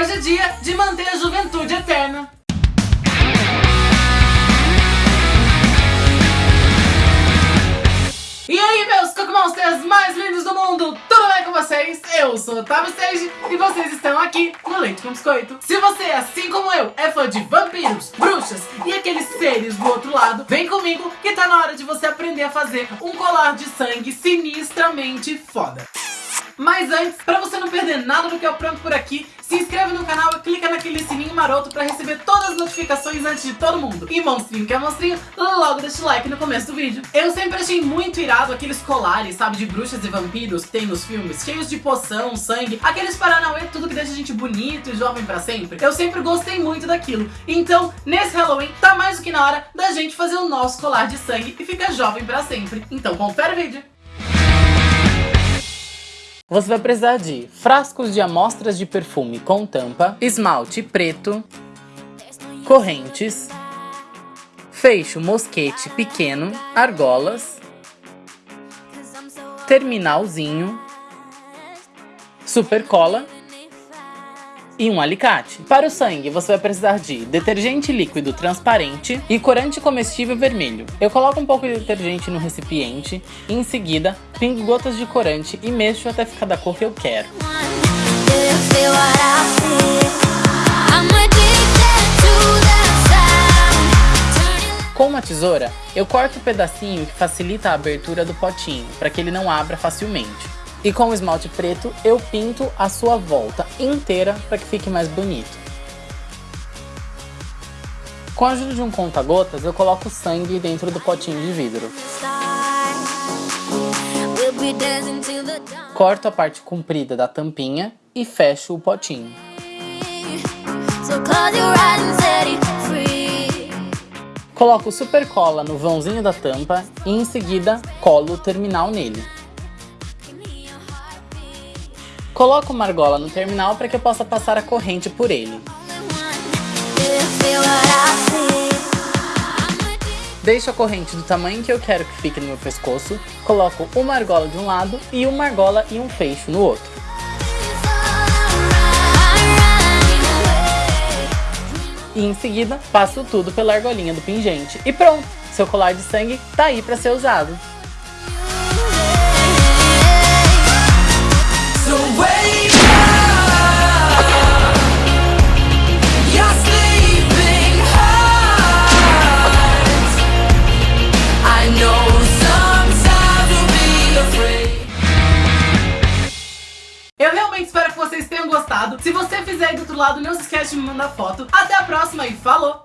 Hoje é dia de manter a juventude eterna. E aí, meus Cookmonsters mais lindos do mundo, tudo bem com vocês? Eu sou Otávio Sage e vocês estão aqui no Leite com Biscoito. Se você, assim como eu, é fã de vampiros, bruxas e aqueles seres do outro lado, vem comigo que tá na hora de você aprender a fazer um colar de sangue sinistramente foda. Mas antes, para você não perder nada do que eu pronto por aqui, se inscreve no canal e clica naquele sininho maroto pra receber todas as notificações antes de todo mundo. E monstrinho que é monstrinho, logo deixa o like no começo do vídeo. Eu sempre achei muito irado aqueles colares, sabe, de bruxas e vampiros que tem nos filmes, cheios de poção, sangue, aqueles paranauê, tudo que deixa a gente bonito e jovem pra sempre. Eu sempre gostei muito daquilo. Então, nesse Halloween, tá mais do que na hora da gente fazer o nosso colar de sangue e ficar jovem pra sempre. Então, confere o vídeo. Você vai precisar de frascos de amostras de perfume com tampa, esmalte preto, correntes, fecho mosquete pequeno, argolas, terminalzinho, super cola e um alicate. Para o sangue, você vai precisar de detergente líquido transparente e corante comestível vermelho. Eu coloco um pouco de detergente no recipiente e em seguida pingo gotas de corante e mexo até ficar da cor que eu quero. Com uma tesoura, eu corto o pedacinho que facilita a abertura do potinho, para que ele não abra facilmente. E com o esmalte preto eu pinto a sua volta inteira para que fique mais bonito. Com a ajuda de um conta-gotas, eu coloco sangue dentro do potinho de vidro. Corto a parte comprida da tampinha e fecho o potinho. Coloco super cola no vãozinho da tampa e em seguida colo o terminal nele. Coloco uma argola no terminal para que eu possa passar a corrente por ele. Deixo a corrente do tamanho que eu quero que fique no meu pescoço, coloco uma argola de um lado e uma argola e um fecho no outro. E em seguida, passo tudo pela argolinha do pingente. E pronto! Seu colar de sangue tá aí para ser usado. Realmente espero que vocês tenham gostado. Se você fizer aí do outro lado, não se esquece de me mandar foto. Até a próxima e falou!